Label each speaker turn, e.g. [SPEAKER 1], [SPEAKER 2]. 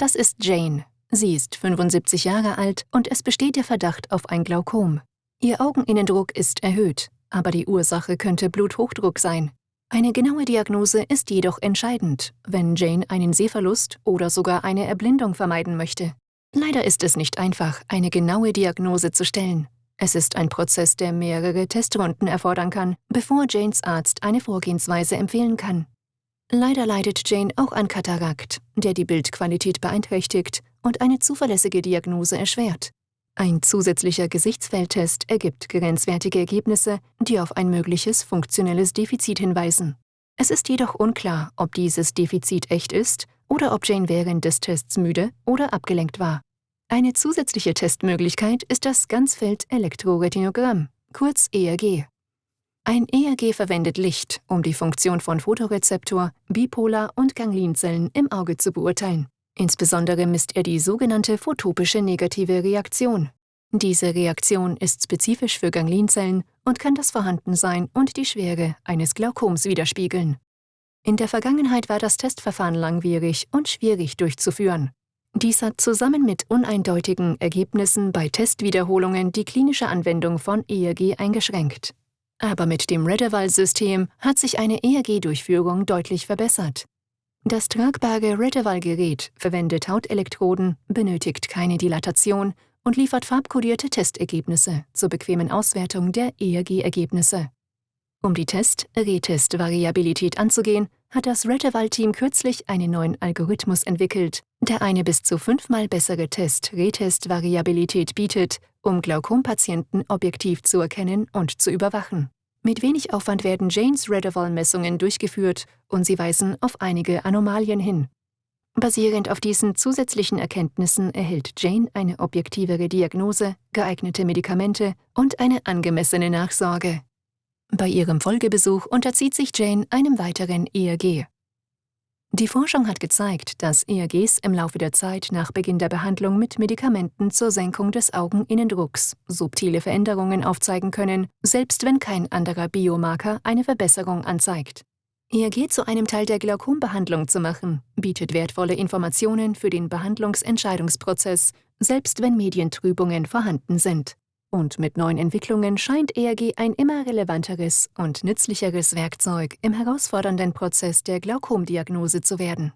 [SPEAKER 1] Das ist Jane. Sie ist 75 Jahre alt und es besteht der Verdacht auf ein Glaukom. Ihr Augeninnendruck ist erhöht, aber die Ursache könnte Bluthochdruck sein. Eine genaue Diagnose ist jedoch entscheidend, wenn Jane einen Sehverlust oder sogar eine Erblindung vermeiden möchte. Leider ist es nicht einfach, eine genaue Diagnose zu stellen. Es ist ein Prozess, der mehrere Testrunden erfordern kann, bevor Janes Arzt eine Vorgehensweise empfehlen kann. Leider leidet Jane auch an Katarakt, der die Bildqualität beeinträchtigt und eine zuverlässige Diagnose erschwert. Ein zusätzlicher Gesichtsfeldtest ergibt grenzwertige Ergebnisse, die auf ein mögliches funktionelles Defizit hinweisen. Es ist jedoch unklar, ob dieses Defizit echt ist oder ob Jane während des Tests müde oder abgelenkt war. Eine zusätzliche Testmöglichkeit ist das Ganzfeld-Elektroretinogramm, kurz ERG. Ein ERG verwendet Licht, um die Funktion von Photorezeptor, Bipolar- und Ganglinzellen im Auge zu beurteilen. Insbesondere misst er die sogenannte photopische negative Reaktion. Diese Reaktion ist spezifisch für Ganglinzellen und kann das Vorhandensein und die Schwere eines Glaukoms widerspiegeln. In der Vergangenheit war das Testverfahren langwierig und schwierig durchzuführen. Dies hat zusammen mit uneindeutigen Ergebnissen bei Testwiederholungen die klinische Anwendung von ERG eingeschränkt. Aber mit dem Redeval-System hat sich eine ERG-Durchführung deutlich verbessert. Das tragbare Redeval-Gerät verwendet Hautelektroden, benötigt keine Dilatation und liefert farbkodierte Testergebnisse zur bequemen Auswertung der ERG-Ergebnisse. Um die Test-Retest-Variabilität anzugehen, hat das Reteval-Team kürzlich einen neuen Algorithmus entwickelt, der eine bis zu fünfmal bessere Test-Retest-Variabilität bietet, um Glaukompatienten objektiv zu erkennen und zu überwachen. Mit wenig Aufwand werden Janes Redeval-Messungen durchgeführt und sie weisen auf einige Anomalien hin. Basierend auf diesen zusätzlichen Erkenntnissen erhält Jane eine objektivere Diagnose, geeignete Medikamente und eine angemessene Nachsorge. Bei ihrem Folgebesuch unterzieht sich Jane einem weiteren ERG. Die Forschung hat gezeigt, dass ERGs im Laufe der Zeit nach Beginn der Behandlung mit Medikamenten zur Senkung des Augeninnendrucks subtile Veränderungen aufzeigen können, selbst wenn kein anderer Biomarker eine Verbesserung anzeigt. ERG zu einem Teil der Glaukombehandlung zu machen, bietet wertvolle Informationen für den Behandlungsentscheidungsprozess, selbst wenn Medientrübungen vorhanden sind. Und mit neuen Entwicklungen scheint ERG ein immer relevanteres und nützlicheres Werkzeug im herausfordernden Prozess der Glaukomdiagnose zu werden.